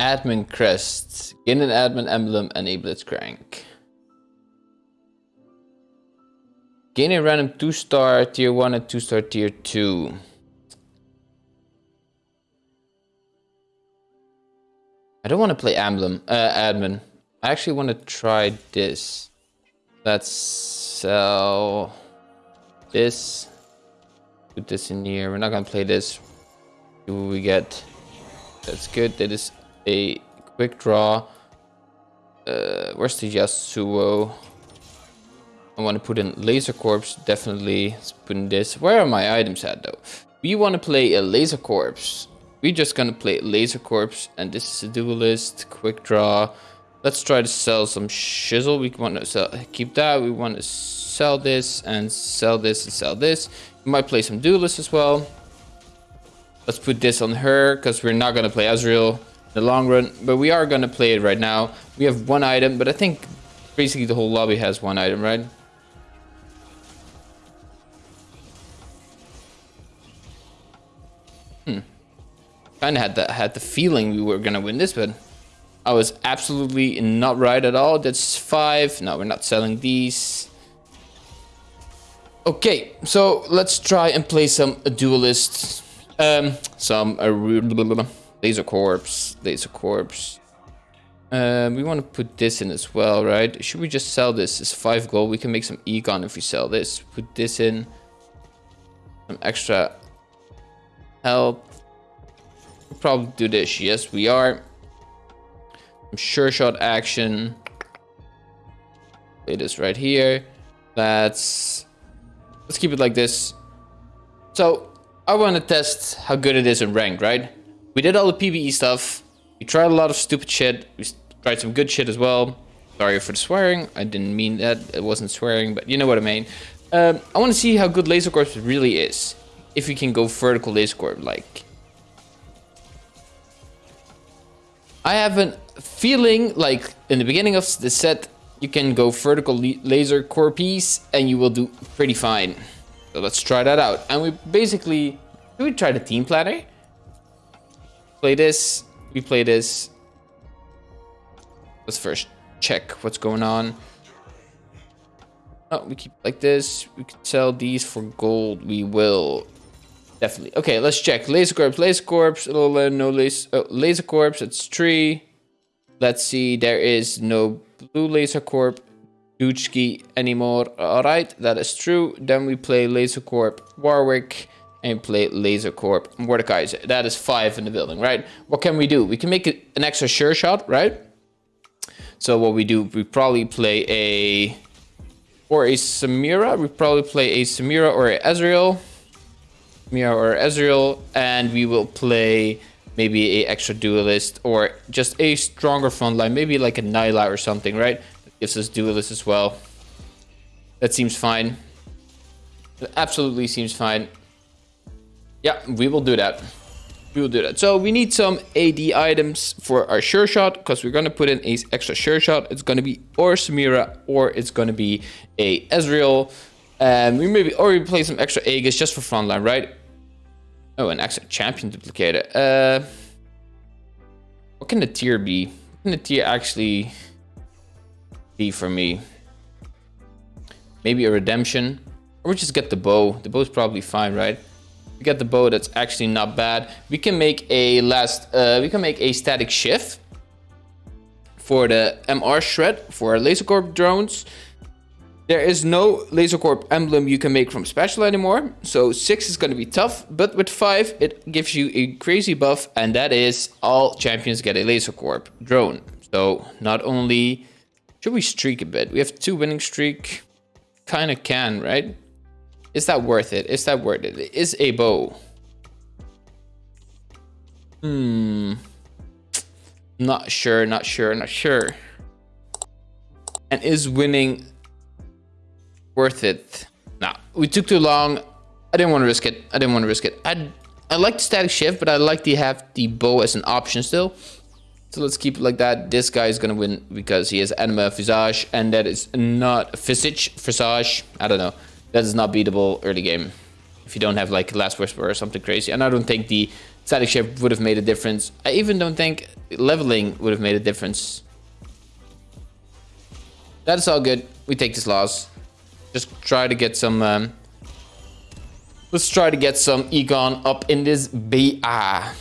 admin crest. Gain an admin emblem and a blitzcrank. Gain a random 2 star tier 1 and 2 star tier 2. I don't want to play emblem, uh, admin. I actually want to try this. Let's sell this. Put this in here. We're not going to play this. What we get. That's good. That is a quick draw. Uh, where's the Yasuo? I want to put in Laser Corpse, definitely. Let's put in this. Where are my items at though? We want to play a Laser Corpse. We're just gonna play Laser Corpse, and this is a duelist, quick draw. Let's try to sell some shizzle. We want to sell, keep that. We want to sell this and sell this and sell this. We might play some duelist as well. Let's put this on her because we're not gonna play Ezreal in the long run, but we are gonna play it right now. We have one item, but I think basically the whole lobby has one item, right? Hmm. Kind of had the had the feeling we were gonna win this, but I was absolutely not right at all. That's five. No, we're not selling these. Okay, so let's try and play some duelists. Um, some uh, laser corpse, laser corpse. Um, we want to put this in as well, right? Should we just sell this? It's five gold. We can make some econ if we sell this. Put this in. Some extra health probably do this. Yes, we are. Sure shot action. It is right here. Let's let's keep it like this. So I want to test how good it is in ranked, right? We did all the PBE stuff. We tried a lot of stupid shit. We tried some good shit as well. Sorry for the swearing. I didn't mean that. It wasn't swearing, but you know what I mean. Um, I want to see how good Laser Corp really is. If we can go vertical Laser Corp, like I have a feeling like in the beginning of the set, you can go vertical laser core piece and you will do pretty fine. So let's try that out. And we basically, we try the team planner? Play this, we play this. Let's first check what's going on. Oh, we keep like this. We can sell these for gold. We will. Definitely. Okay, let's check. Laser Corpse, Laser Corpse, no laser, oh, laser Corpse, it's three. Let's see, there is no blue Laser Corp, Dutchki anymore. Alright, that is true. Then we play Laser Corp Warwick and play Laser Corp Mordecai. That is five in the building, right? What can we do? We can make an extra sure shot, right? So what we do, we probably play a... Or a Samira. We probably play a Samira or a Ezreal. Mia or Ezreal, and we will play maybe a extra duelist or just a stronger front line, maybe like a Nilah or something, right? That gives us duelist as well. That seems fine. Absolutely seems fine. Yeah, we will do that. We will do that. So we need some AD items for our sure shot because we're going to put in a extra sure shot. It's going to be or Samira or it's going to be a Ezreal. And we maybe or we play some extra Aegis just for frontline, right? Oh, an extra champion duplicator. Uh, what can the tier be? What can the tier actually be for me? Maybe a redemption. Or we just get the bow. The bow's probably fine, right? We get the bow that's actually not bad. We can make a last, uh, we can make a Statikk Shiv for the MR shred for laser corp drones. There is no Laser Corp emblem you can make from special anymore, so 6 is going to be tough, but with 5 it gives you a crazy buff, and that is all champions get a Laser Corp drone. So not only should we streak a bit, we have 2 winning streak, kind of can, right? Is that worth it? Is that worth it? Is a bow? Hmm. Not sure, not sure, not sure. And is winning worth it. Nah, we took too long. I didn't want to risk it. I didn't want to risk it. I I like the Statikk Shiv, but I like to have the bow as an option still. So let's keep it like that. This guy is gonna win because he has Anima Visage, and that is not Visage, Visage. I don't know. That is not beatable early game. If you don't have like Last Whisper or something crazy. And I don't think the Statikk Shiv would have made a difference. I even don't think leveling would have made a difference. That is all good. We take this loss. Just try to get some... Um, let's try to get some Econ up in this BA.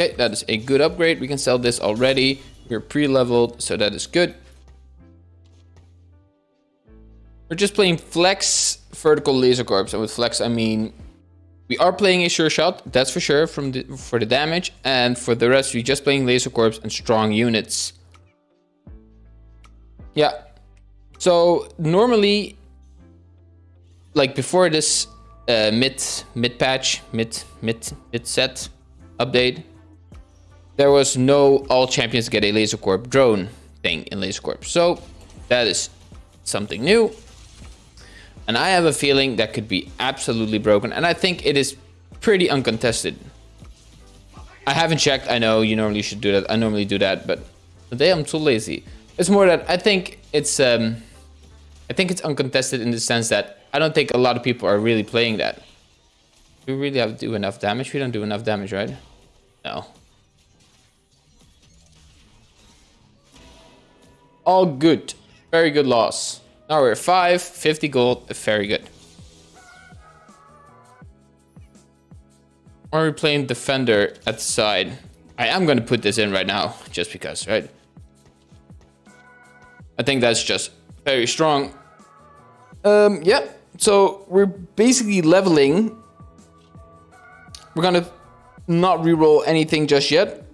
Okay, that is a good upgrade. We can sell this already. We're pre-leveled, so that is good. We're just playing flex vertical laser corps. And with flex, I mean, we are playing a sure shot. That's for sure from the, for the damage. And for the rest, we're just playing laser corps and strong units. Yeah. So normally, like before this uh, mid mid patch, mid mid mid set update, there was no all champions get a laser corp drone thing in laser corp. So that is something new. And I have a feeling that could be absolutely broken. And I think it is pretty uncontested. I haven't checked. I know you normally should do that. I normally do that, but today I'm too lazy. It's more that I think it's um, I think it's uncontested in the sense that I don't think a lot of people are really playing that. We really have to do enough damage? We don't do enough damage, right? No. All good. Very good loss. Now we're 5, 50 gold, very good. Are we playing defender at the side? I am going to put this in right now, just because, right? I think that's just very strong. Um, yeah, so we're basically leveling. We're going to not reroll anything just yet.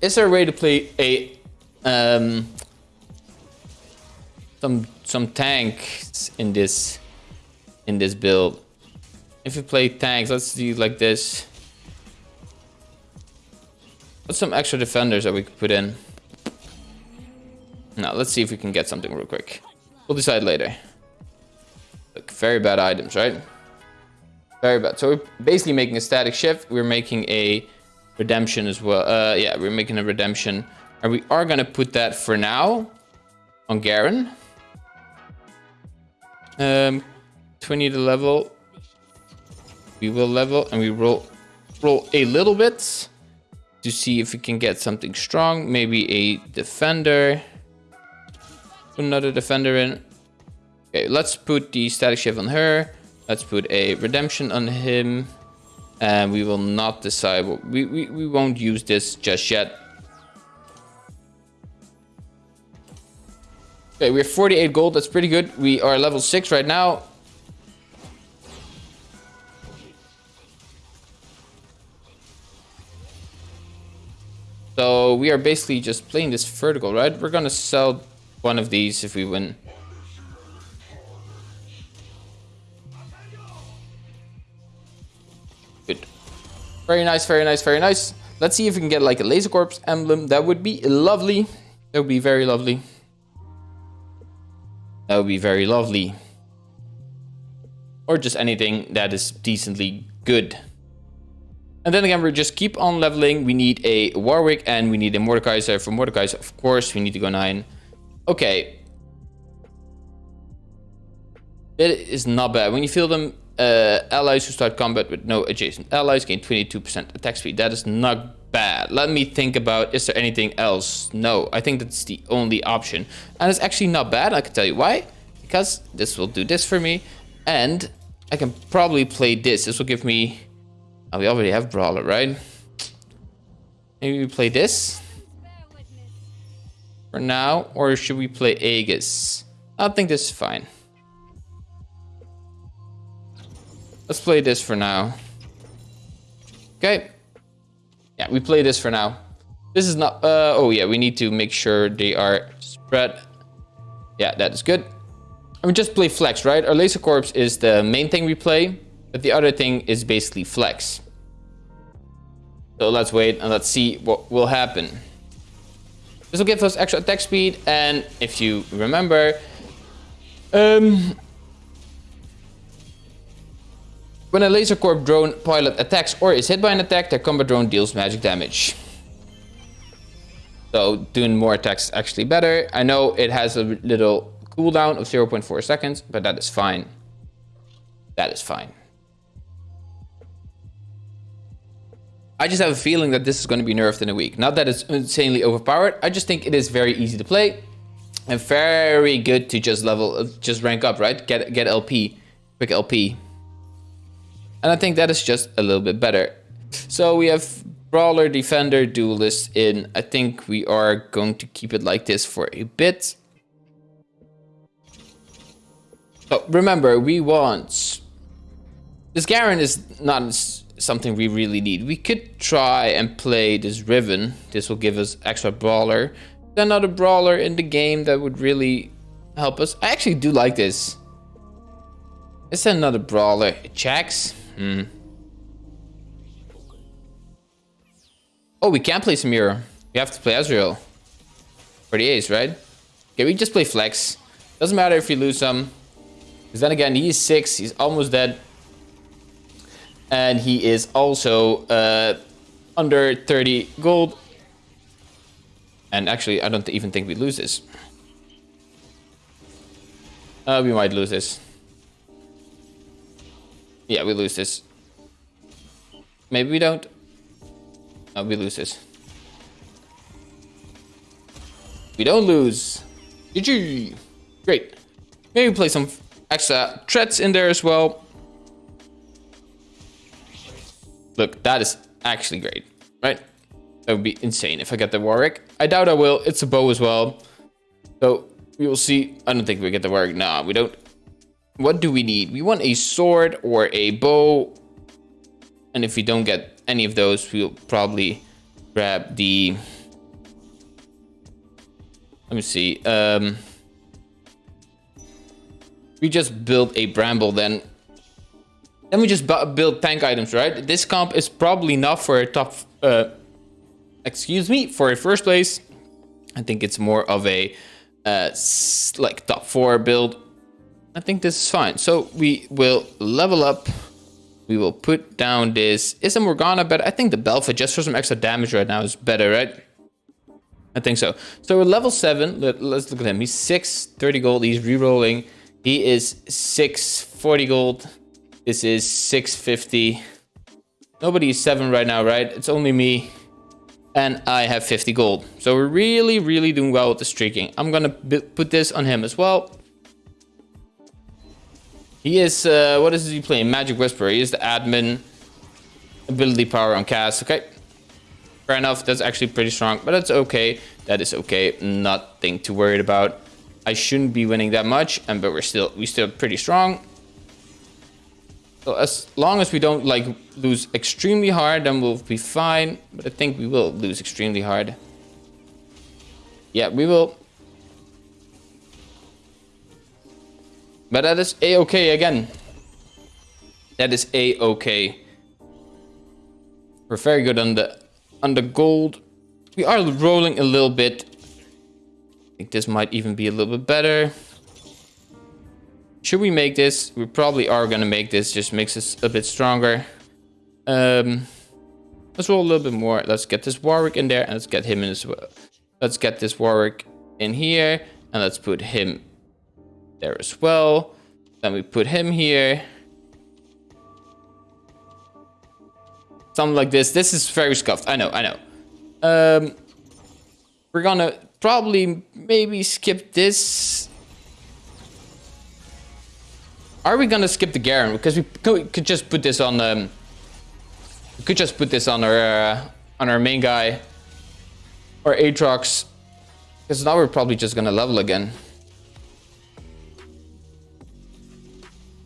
Is there a way to play a um, some some tanks in this in this build. If we play tanks, let's do like this. What's some extra defenders that we could put in? Now let's see if we can get something real quick. We'll decide later. Look, very bad items, right? Very bad. So we're basically making a Statikk Shiv. We're making a redemption as well. Uh, yeah, we're making a redemption. And we are going to put that for now on Garen. Um, 20 to level. We will level and we roll, roll a little bit to see if we can get something strong. Maybe a defender. Put another defender in. Okay, let's put the Statikk Shiv on her. Let's put a redemption on him. And we will not decide. We, we, we won't use this just yet. Okay, we have 48 gold. That's pretty good. We are level 6 right now. So we are basically just playing this vertical, right? We're gonna sell one of these if we win. Good. Very nice, very nice, very nice. Let's see if we can get like a laser corpse emblem. That would be lovely. That would be very lovely. That would be very lovely. Or just anything that is decently good. And then again, we just keep on leveling. We need a Warwick and we need a Mordekaiser. For Mordekaiser, of course, we need to go 9. Okay. It is not bad. When you feel them, uh, allies who start combat with no adjacent allies gain 22% attack speed. That is not bad. Let me think about, is there anything else? No, I think that's the only option. And it's actually not bad, I can tell you why. Because this will do this for me. And I can probably play this. This will give me... Oh, we already have Brawler, right? Maybe we play this? For now? Or should we play Aegis? I think this is fine. Let's play this for now. Okay. Yeah, we play this for now. This is not... Uh, oh, yeah, we need to make sure they are spread. Yeah, that is good. And we just play flex, right? Our laser corpse is the main thing we play. But the other thing is basically flex. So let's wait and let's see what will happen. This will give us extra attack speed. And if you remember... Um, When a laser corps drone pilot attacks or is hit by an attack, their combat drone deals magic damage. So doing more attacks is actually better. I know it has a little cooldown of 0.4 seconds, but that is fine. That is fine. I just have a feeling that this is going to be nerfed in a week. Not that it's insanely overpowered. I just think it is very easy to play and very good to just level, just rank up, right? Get get LP, quick LP. And I think that is just a little bit better. So we have Brawler, Defender, Duelist in. I think we are going to keep it like this for a bit. So remember, we want... This Garen is not something we really need. We could try and play this Riven. This will give us extra brawler. Another brawler in the game that would really help us. I actually do like this. It's another brawler. Jax? Hmm. Oh, we can't play Samira. We have to play Ezreal. For the ace, right? Okay, we just play Flex. Doesn't matter if we lose some. Because then again, he's 6. He's almost dead. And he is also uh, under 30 gold. And actually, I don't even think we lose this. Uh, we might lose this. Yeah, we lose this. Maybe we don't. No, we lose this. We don't lose. GG. Great. Maybe play some extra threats in there as well. Look, that is actually great, right? That would be insane if I get the Warwick. I doubt I will. It's a bow as well. So we will see. I don't think we get the Warwick. Nah, we don't. What do we need? We want a sword or a bow. And if we don't get any of those, we'll probably grab the... Let me see. Um, we just build a bramble then then we just build tank items, right? This comp is probably not for a top, uh, excuse me, for a first place. I think it's more of a uh, like top four build. I think this is fine. So we will level up. We will put down this. Is a Morgana better? I think the Belva just for some extra damage right now is better, right? I think so. So we're level 7. Let, us look at him. He's 6, 30 gold. He's re-rolling. He is 6, 40 gold. This is 650. Nobody is 7 right now, right? It's only me. And I have 50 gold. So we're really, really doing well with the streaking. I'm gonna put this on him as well. He is, uh, what is he playing? Magic Whisperer. He is the admin. Ability power on cast. Okay. Fair enough. That's actually pretty strong. But that's okay. That is okay. Nothing to worry about. I shouldn't be winning that much. And but we're still, we still pretty strong. So as long as we don't like lose extremely hard, then we'll be fine. But I think we will lose extremely hard. Yeah, we will. But that is a-okay again. That is a-okay. We're very good on the on the gold. We are rolling a little bit. I think this might even be a little bit better. Should we make this? We probably are gonna make this. Just makes us a bit stronger. Um, let's roll a little bit more. Let's get this Warwick in there and let's get him in as well. Let's get this Warwick in here and let's put him there as well. Then we put him here. Something like this. This is very scuffed. I know, I know. Um, we're gonna probably maybe skip this are we gonna skip the Garen? Because we could just put this on um, we could just put this on our uh, on our main guy or Aatrox. Because now we're probably just gonna level again.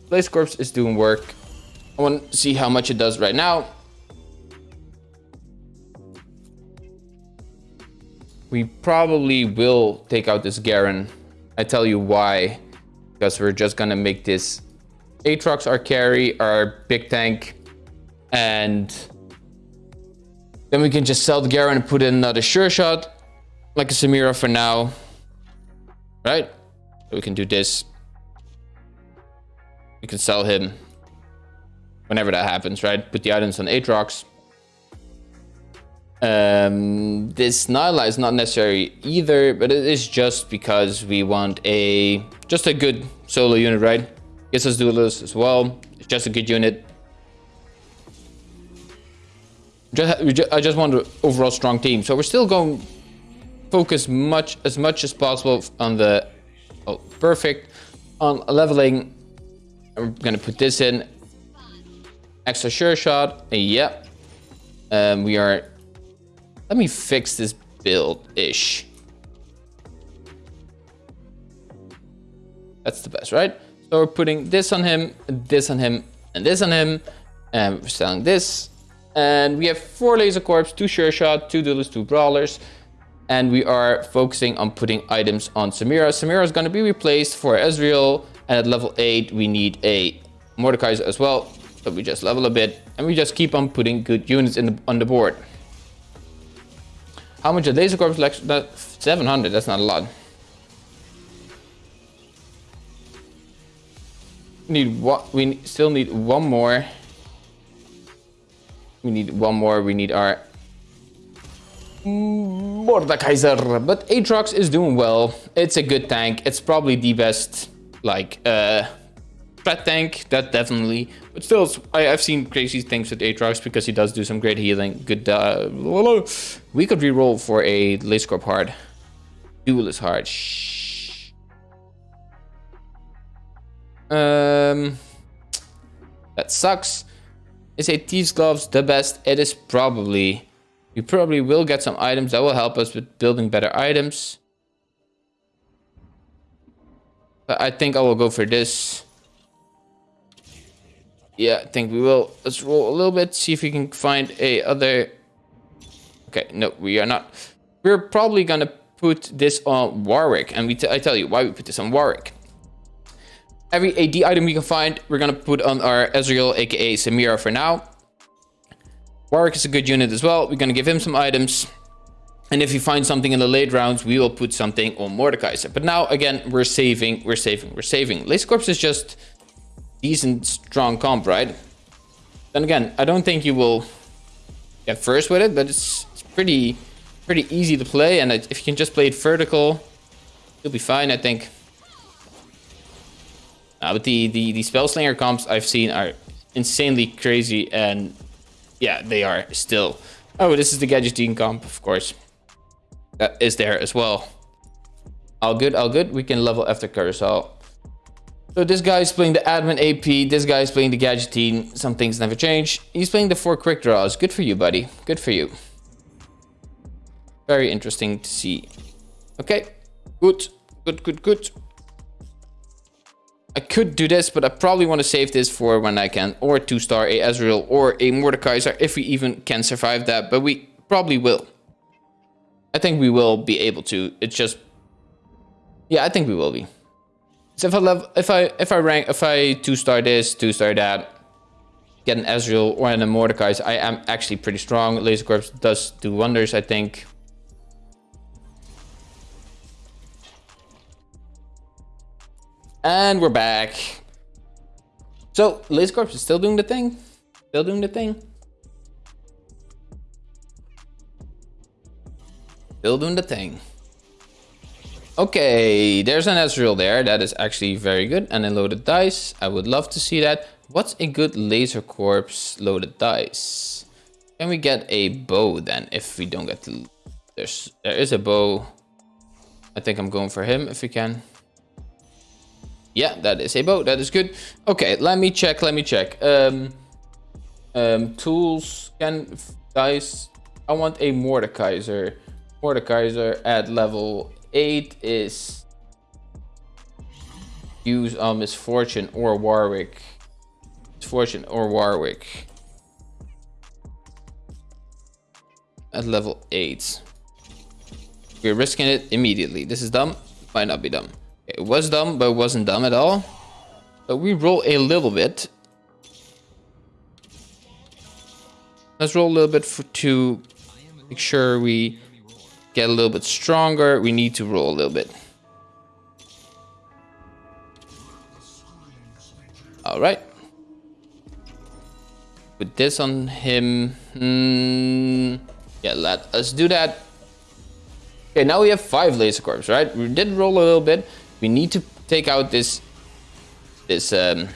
Blaze Corpse is doing work. I want to see how much it does right now. We probably will take out this Garen. I tell you why. Because we're just gonna make this Aatrox, our carry, our big tank, and then we can just sell the Garen and put in another sure shot, like a Samira for now. Right? we can do this. We can sell him whenever that happens, right? Put the items on Aatrox. Um, this Nilah is not necessary either, but it is just because we want a just a good solo unit, right? Gets us duelist as well. It's just a good unit. Just, we ju- I just want an overall strong team. So we're still going focus much as much as possible on the oh, perfect on leveling. I'm gonna put this in. Extra sure shot. Yep. Um, we are. Let me fix this build ish. That's the best, right? So we're putting this on him, this on him, and this on him. And we're selling this. And we have four laser corps, two sure shot, two duelists, two brawlers. And we are focusing on putting items on Samira. Samira is going to be replaced for Ezreal. And at level 8, we need a Mordekaiser as well. So we just level a bit. And we just keep on putting good units in the, on the board. How much a laser corps? Like, 700, that's not a lot. need what we still need one more we need one more we need our Mordekaiser but Aatrox is doing well it's a good tank it's probably the best like uh threat tank that definitely but still I, have seen crazy things with Aatrox because he does do some great healing good uh we could re-roll for a Laser Corp hard duelist hard Shh. Um, that sucks. Is a Thieves Gloves the best? It is probably. We probably will get some items that will help us with building better items. But I think I will go for this. Yeah, I think we will. Let's roll a little bit, see if we can find a other... Okay, no, we are not. We're probably gonna put this on Warwick. And we I tell you why we put this on Warwick. Every AD item we can find, we're gonna put on our Ezreal, aka Samira for now. Warwick is a good unit as well. We're gonna give him some items. And if we find something in the late rounds, we will put something on Mordekaiser. But now, again, we're saving, we're saving, we're saving. Laser Corps is just decent, strong comp, right? Then again, I don't think you will get first with it, but it's, it's pretty, pretty easy to play. And if you can just play it vertical, you'll be fine, I think. Uh, but the, the, the Spellslinger comps I've seen are insanely crazy and yeah, they are still. Oh, this is the Gadgeteen comp, of course. That is there as well. All good, all good. We can level after Carousel. So this guy is playing the admin AP. This guy is playing the Gadgeteen. Some things never change. He's playing the four quick draws. Good for you, buddy. Good for you. Very interesting to see. Okay. Good. Good, good, good. I could do this, but I probably want to save this for when I can. Or 2-star a Ezreal or a Mordekaiser, if we even can survive that. But we probably will. I think we will be able to. It's just... Yeah, I think we will be. So if I if I if I rank if I two star this, two star that, get an Ezreal or an Mordekaiser, I am actually pretty strong. Laser Corps does do wonders, I think. And we're back. So, Laser Corps is still doing the thing? Still doing the thing? Still doing the thing. Okay, there's an Ezreal there. That is actually very good. And a loaded dice. I would love to see that. What's a good Laser corpse loaded dice? Can we get a bow then if we don't get the... There's, there is a bow. I think I'm going for him if we can. Yeah, that is a bow. That is good. Okay, let me check. Let me check. Um, um, tools can dice. I want a Mordekaiser. Mordekaiser at level eight is use um, on Miss Fortune or Warwick. Miss Fortune or Warwick. At level eight. We're risking it immediately. This is dumb. Might not be dumb. It was dumb, but it wasn't dumb at all. So we roll a little bit. Let's roll a little bit for, to make sure we get a little bit stronger. We need to roll a little bit. All right. Put this on him. Mm, yeah, let us do that. Okay, now we have five laser corps, right? We did roll a little bit. We need to take out this, this, um,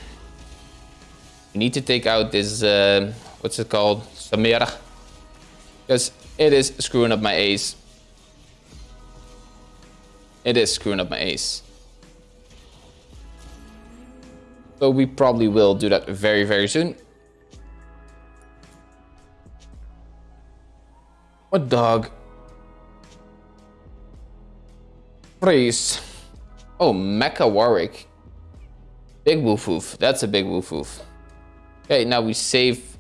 we need to take out this, uh, what's it called? Samira. Because it is screwing up my ace. It is screwing up my ace. So we probably will do that very, very soon. What dog? Freeze. Oh, Mecha Warwick. Big woof woof. That's a big woof woof. Okay, now we save.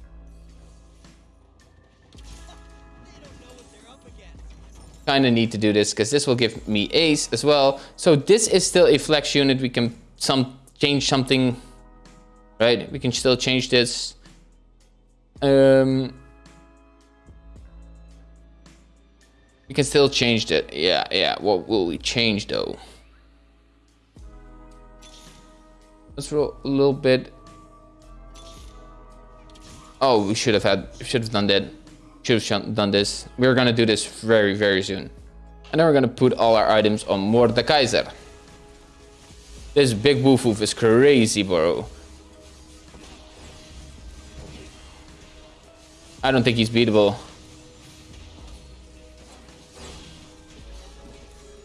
Kind of need to do this because this will give me ace as well. So this is still a flex unit. We can some change something, right? We can still change this. Um, we can still change it. Yeah, yeah. What will we change though? Let's roll a little bit. Oh, we should have had, should have done that. Should have done this. We're gonna do this very, very soon. And then we're gonna put all our items on Mordekaiser. This big woof woof is crazy, bro. I don't think he's beatable.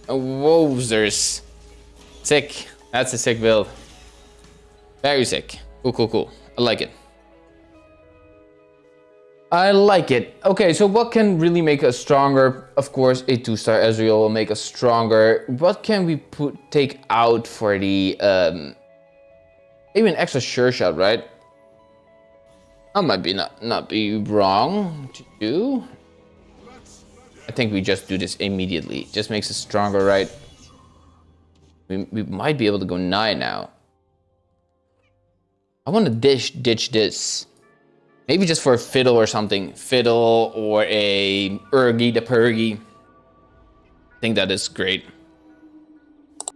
Whoa, there's sick. That's a sick build. Very sick. Cool, cool, cool. I like it. I like it. Okay, so what can really make us stronger? Of course, a two-star Ezreal will make us stronger. What can we put take out for the... Um, an extra sure shot, right? That might be not, not be wrong to do. I think we just do this immediately. Just makes us stronger, right? We, we might be able to go 9 now. I want to dish ditch this. Maybe just for a fiddle or something. Fiddle or a Urgi the Purgi. I think that is great.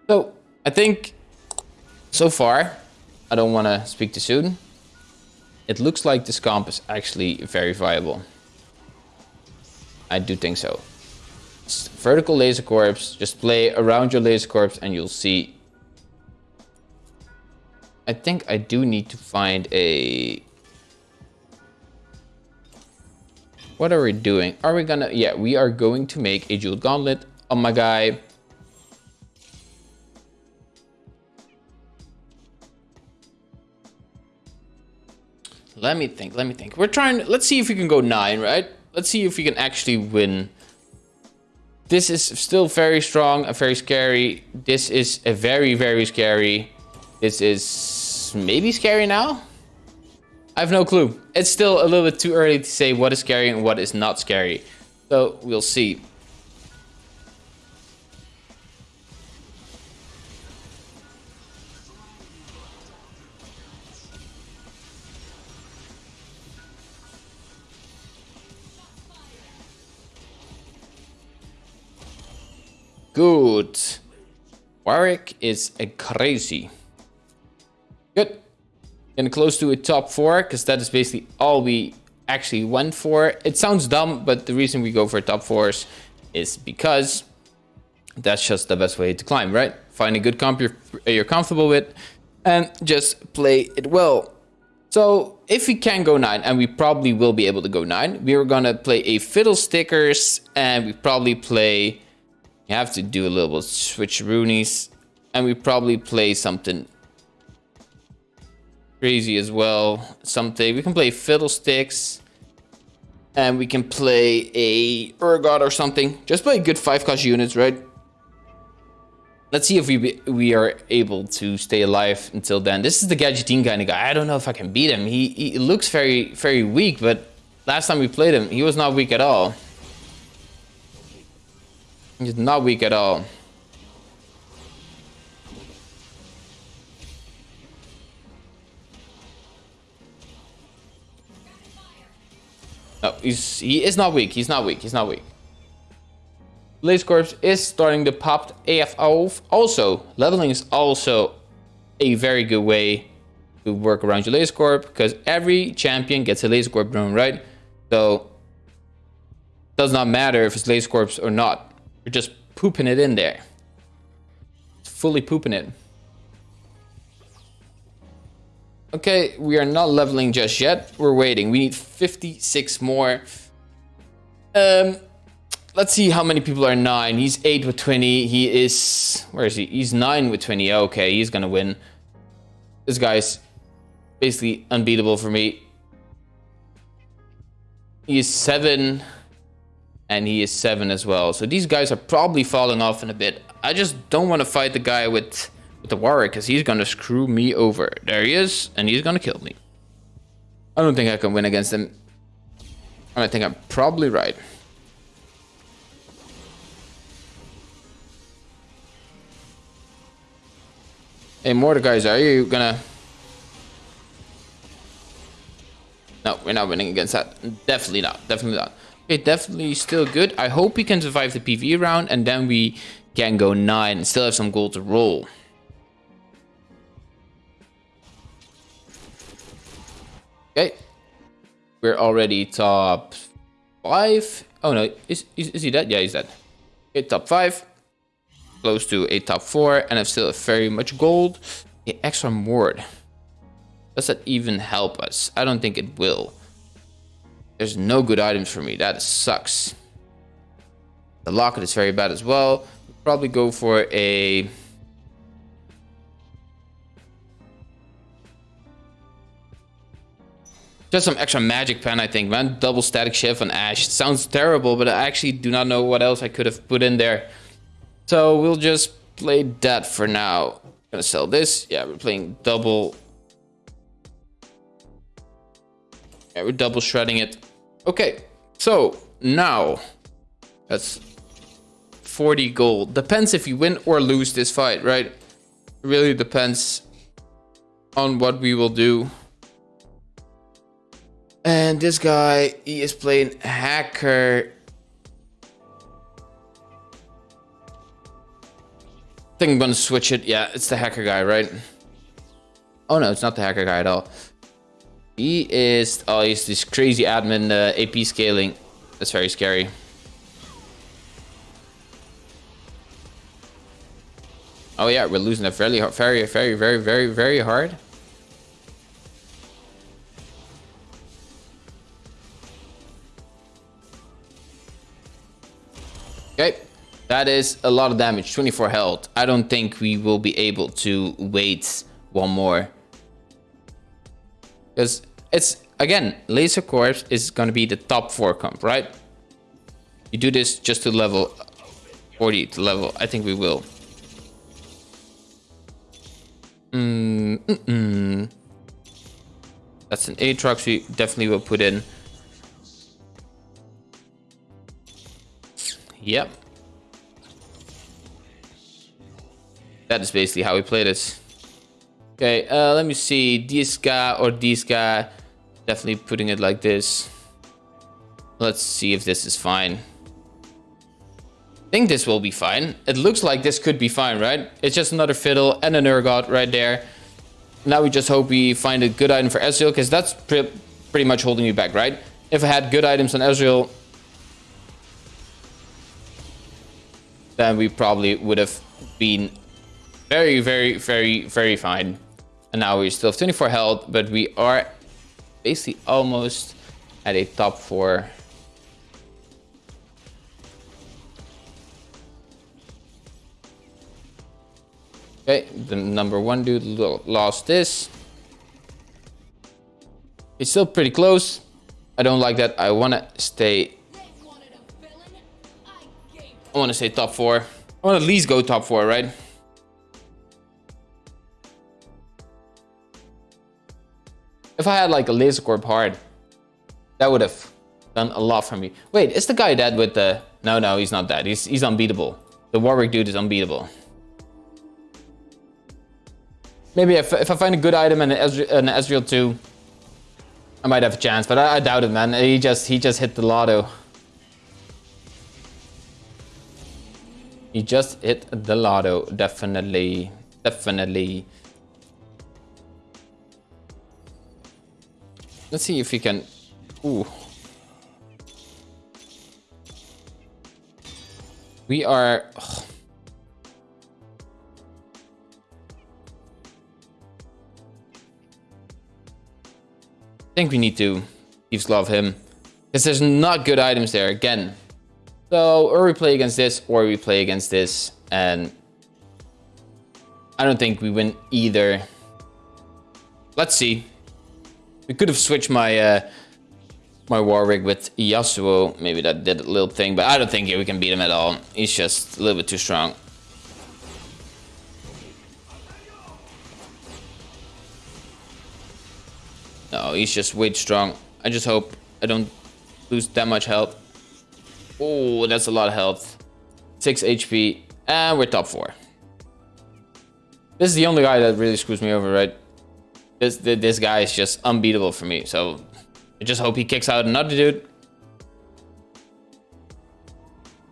So, I think so far, I don't want to speak too soon. It looks like this comp is actually very viable. I do think so. vertical laser corps, just play around your laser corps and you'll see. I think I do need to find a What are we doing? Are we gonna... Yeah, we are going to make a jeweled gauntlet on my guy. Let me think, let me think. We're trying... Let's see if we can go 9, right? Let's see if we can actually win. This is still very strong and very scary. This is a very, very scary. This is maybe scary now? I have no clue. It's still a little bit too early to say what is scary and what is not scary. So we'll see. Good. Warwick is a crazy. Good. Getting close to a top four, because that is basically all we actually went for. It sounds dumb, but the reason we go for top fours is because that's just the best way to climb, right? Find a good comp you're, you're comfortable with and just play it well. So if we can go 9, and we probably will be able to go 9, we're gonna play a Fiddlestickers, and we probably play... You have to do a little bit switch roonies, and we probably play something crazy as well. Something we can play Fiddlesticks, and we can play a Urgot or something. Just play good five cost units, right? Let's see if we be, we are able to stay alive until then. This is the Gadgeteen kind of guy. I don't know if I can beat him. He, he looks very very weak, but last time we played him, he was not weak at all. He's not weak at all. No, he's he is not weak. He's not weak. He's not weak. Blaze Corps is starting to pop AF off. Also, leveling is also a very good way to work around your Laser Corp because every champion gets a Laser Corp drone, right? So, it does not matter if it's Laser Corps or not. You're just pooping it in there. Fully pooping it. Okay, we are not leveling just yet. We're waiting. We need 56 more. Um, let's see how many people are nine. He's eight with 20. He is, where is he? He's nine with 20. Okay, he's gonna win. This guy's basically unbeatable for me. He is seven and he is seven as well. So these guys are probably falling off in a bit. I just don't want to fight the guy with, with the warrior because he's gonna screw me over. There he is, and he's gonna kill me. I don't think I can win against him. I think I'm probably right. Hey, Mordecai, are you gonna... No, we're not winning against that. Definitely not. Definitely not. Okay, definitely still good. I hope we can survive the PV round and then we can go 9 and still have some gold to roll. We're already top 5. Oh no, is, is, is he dead? Yeah, he's dead. Okay, top 5 close to a top four and I've still very much gold. The extra ward. Does that even help us? I don't think it will. There's no good items for me. That sucks. The locket is very bad as well. probably go for a... Just some extra magic pen, I think, man. Double Statikk Shiv on Ashe. It sounds terrible, but I actually do not know what else I could have put in there. So we'll just play that for now. Gonna sell this. Yeah, we're playing double. Yeah, we're double shredding it. Okay, so now that's 40 gold. Depends if you win or lose this fight, right? It really depends on what we will do. And this guy, he is playing hacker I think I'm gonna switch it. Yeah, it's the hacker guy, right? Oh no, it's not the hacker guy at all. He is, oh, he's this crazy admin uh, AP scaling. That's very scary. Oh yeah, we're losing it very, very, very, very, very, very hard. Okay. That is a lot of damage, 24 health. I don't think we will be able to wait one more. Because it's, again, Laser Corps is going to be the top 4 comp, right? You do this just to level 40 to level. I think we will. Mm, mm, -mm. That's an Aatrox we definitely will put in. Yep. That is basically how we play this. Okay, uh, let me see. This guy or this guy. Definitely putting it like this. Let's see if this is fine. I think this will be fine. It looks like this could be fine, right? It's just another fiddle and an Urgot right there. Now we just hope we find a good item for Ezreal, because that's pre pretty much holding me back, right? If I had good items on Ezreal, then we probably would have been very, very, very, very fine. And now we still have 24 health, but we are basically almost at a top four. Okay, the number one dude lost this. It's still pretty close. I don't like that. I want to stay... I want to say top four. I want at least go top four, right? If I had like a laser corp hard, that would have done a lot for me. Wait, is the guy dead with the... No, no, he's not dead. He's, he's unbeatable. The Warwick dude is unbeatable. Maybe if, if I find a good item and an, Ezreal, an Ezreal too, I might have a chance, but I, I doubt it, man. He just he just hit the lotto. He just hit the lotto, definitely, definitely. Let's see if we can... Ooh. We are... Oh. I think we need to Thieves Glove him. Because there's not good items there again. So, or we play against this, or we play against this, and I don't think we win either. Let's see. We could have switched my uh, my Warwick with Yasuo. Maybe that did a little thing, but I don't think we can beat him at all. He's just a little bit too strong. No, he's just way too strong. I just hope I don't lose that much health. Oh, that's a lot of health. 6 HP, and we're top 4. This is the only guy that really screws me over, right? This, this guy is just unbeatable for me, so I just hope he kicks out another dude.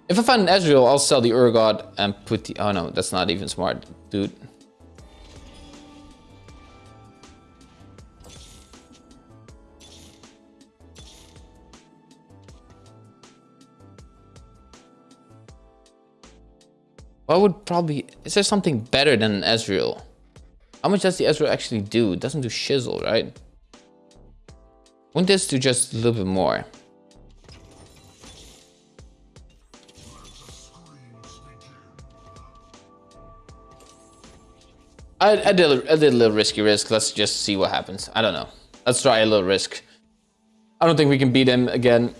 If I find an Ezreal, I'll sell the Urgot and put the... Oh no, that's not even smart, dude. What would probably... Is there something better than Ezreal? How much does the Ezreal actually do? It doesn't do shizzle, right? Wouldn't this do just a little bit more? I, I, did, I did a little risky risk. Let's just see what happens. I don't know. Let's try a little risk. I don't think we can beat him again.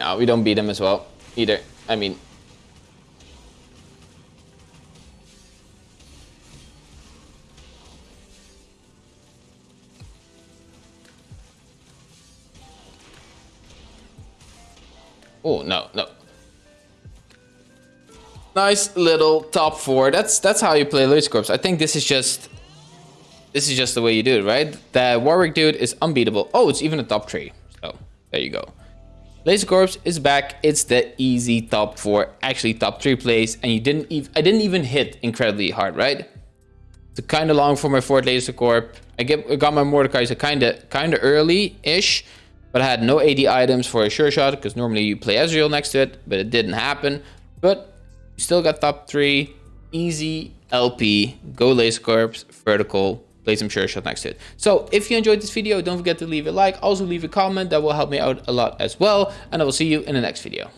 No, we don't beat him as well, either. I mean... Oh, no, no. Nice little top four. That's that's how you play Laser Corps. I think this is just... This is just the way you do it, right? The Warwick dude is unbeatable. Oh, it's even a top three. So, there you go. Laser Corps is back. It's the easy top four, actually top three plays, and you didn't even I didn't even hit incredibly hard, right? It's kind of long for my fourth Laser Corp. I get I got my Mordekaiser kind of kind of early-ish, but I had no AD items for a sure shot because normally you play Ezreal next to it, but it didn't happen. But you still got top three, easy LP, go Laser Corps, vertical, play some sure shot next to it. So if you enjoyed this video, don't forget to leave a like. Also leave a comment. That will help me out a lot as well. And I will see you in the next video.